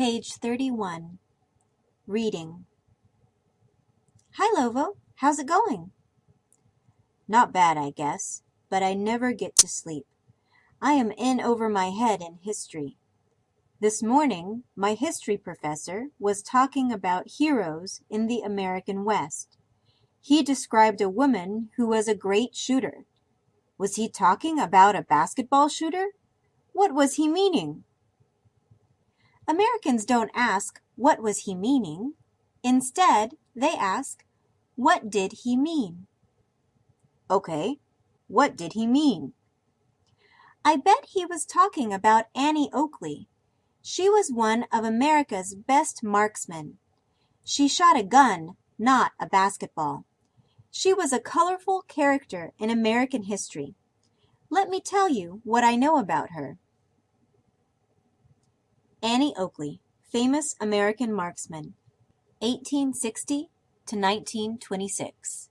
Page 31. Reading. Hi, Lovo. How's it going? Not bad, I guess, but I never get to sleep. I am in over my head in history. This morning, my history professor was talking about heroes in the American West. He described a woman who was a great shooter. Was he talking about a basketball shooter? What was he meaning? Americans don't ask, what was he meaning? Instead, they ask, what did he mean? Okay, what did he mean? I bet he was talking about Annie Oakley. She was one of America's best marksmen. She shot a gun, not a basketball. She was a colorful character in American history. Let me tell you what I know about her. Annie Oakley, famous American marksman, 1860 to 1926.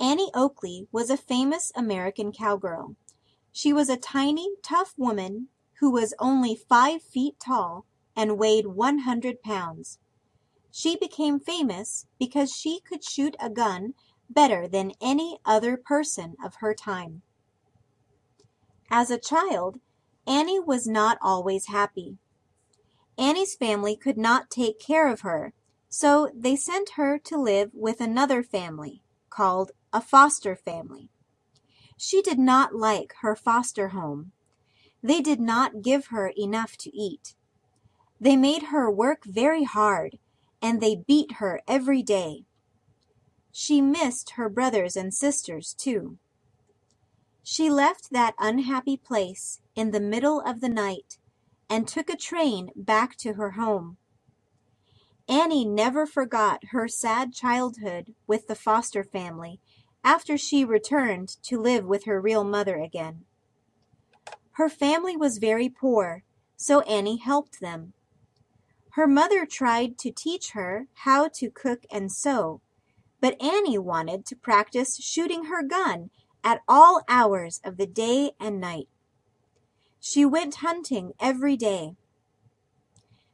Annie Oakley was a famous American cowgirl. She was a tiny, tough woman who was only five feet tall and weighed 100 pounds. She became famous because she could shoot a gun better than any other person of her time. As a child, Annie was not always happy. Annie's family could not take care of her, so they sent her to live with another family called a foster family. She did not like her foster home. They did not give her enough to eat. They made her work very hard, and they beat her every day. She missed her brothers and sisters, too. She left that unhappy place in the middle of the night and took a train back to her home. Annie never forgot her sad childhood with the foster family after she returned to live with her real mother again. Her family was very poor, so Annie helped them. Her mother tried to teach her how to cook and sew, but Annie wanted to practice shooting her gun at all hours of the day and night. She went hunting every day.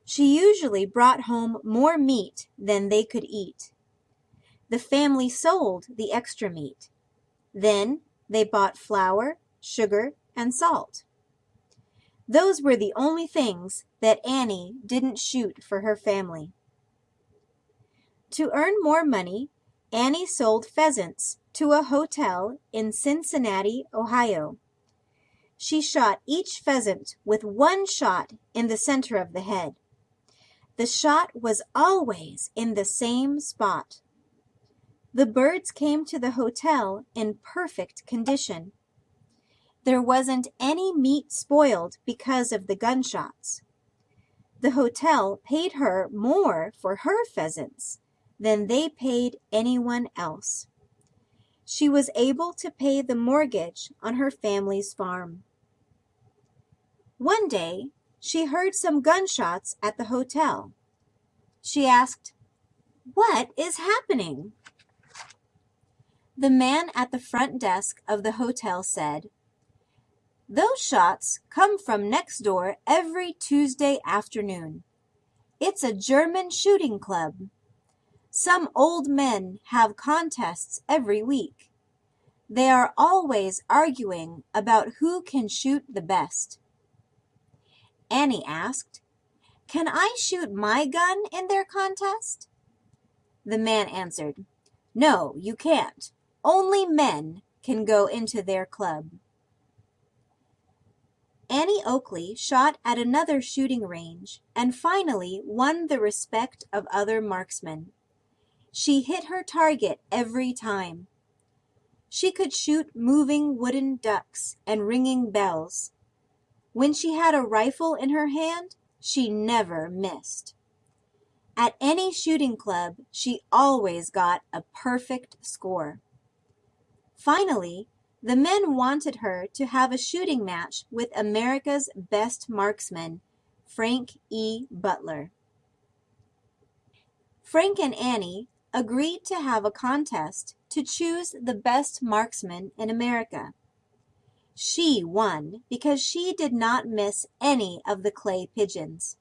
She usually brought home more meat than they could eat. The family sold the extra meat. Then they bought flour, sugar, and salt. Those were the only things that Annie didn't shoot for her family. To earn more money, Annie sold pheasants to a hotel in Cincinnati, Ohio. She shot each pheasant with one shot in the center of the head. The shot was always in the same spot. The birds came to the hotel in perfect condition. There wasn't any meat spoiled because of the gunshots. The hotel paid her more for her pheasants than they paid anyone else. She was able to pay the mortgage on her family's farm. One day, she heard some gunshots at the hotel. She asked, What is happening? The man at the front desk of the hotel said, Those shots come from next door every Tuesday afternoon. It's a German shooting club. Some old men have contests every week. They are always arguing about who can shoot the best. Annie asked, Can I shoot my gun in their contest? The man answered, No, you can't. Only men can go into their club. Annie Oakley shot at another shooting range and finally won the respect of other marksmen. She hit her target every time. She could shoot moving wooden ducks and ringing bells. When she had a rifle in her hand, she never missed. At any shooting club, she always got a perfect score. Finally, the men wanted her to have a shooting match with America's best marksman, Frank E. Butler. Frank and Annie agreed to have a contest to choose the best marksman in America. She won because she did not miss any of the clay pigeons.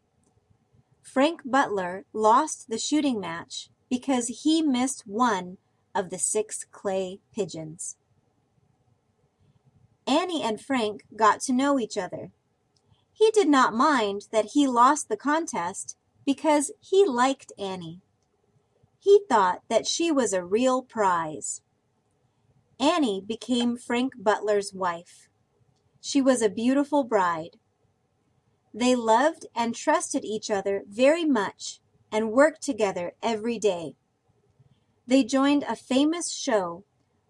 Frank Butler lost the shooting match because he missed one of the six clay pigeons. Annie and Frank got to know each other. He did not mind that he lost the contest because he liked Annie. He thought that she was a real prize. Annie became Frank Butler's wife. She was a beautiful bride. They loved and trusted each other very much and worked together every day. They joined a famous show,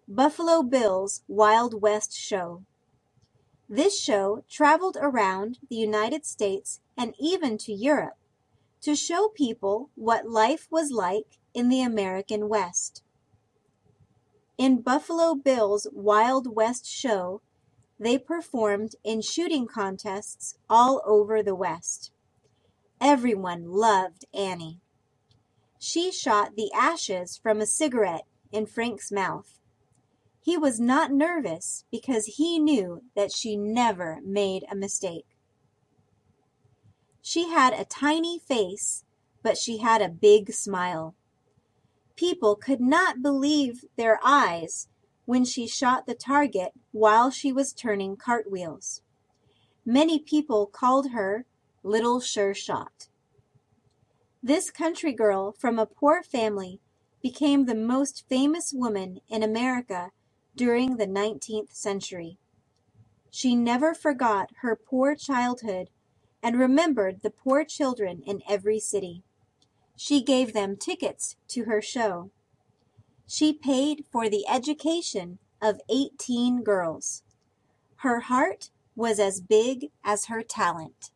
Buffalo Bill's Wild West Show. This show traveled around the United States and even to Europe to show people what life was like in the American West. In Buffalo Bill's Wild West show, they performed in shooting contests all over the West. Everyone loved Annie. She shot the ashes from a cigarette in Frank's mouth. He was not nervous because he knew that she never made a mistake. She had a tiny face, but she had a big smile. People could not believe their eyes when she shot the target while she was turning cartwheels. Many people called her Little Sure Shot. This country girl from a poor family became the most famous woman in America during the 19th century. She never forgot her poor childhood and remembered the poor children in every city. She gave them tickets to her show. She paid for the education of 18 girls. Her heart was as big as her talent.